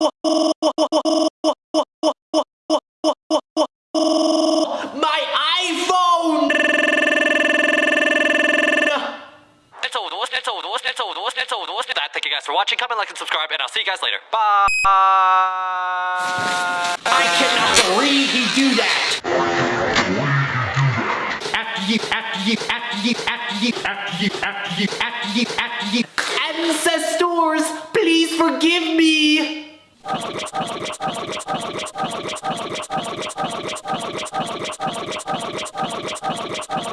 My iPhone! That's all those, that's all those, that's all those, that's all those. That. Thank you guys for watching. Comment, like, and subscribe, and I'll see you guys later. Bye. I cannot believe you do that! After you, after you, after you, after you, after you, after you, after you, after you. Ancestors, please forgive me! Thank you.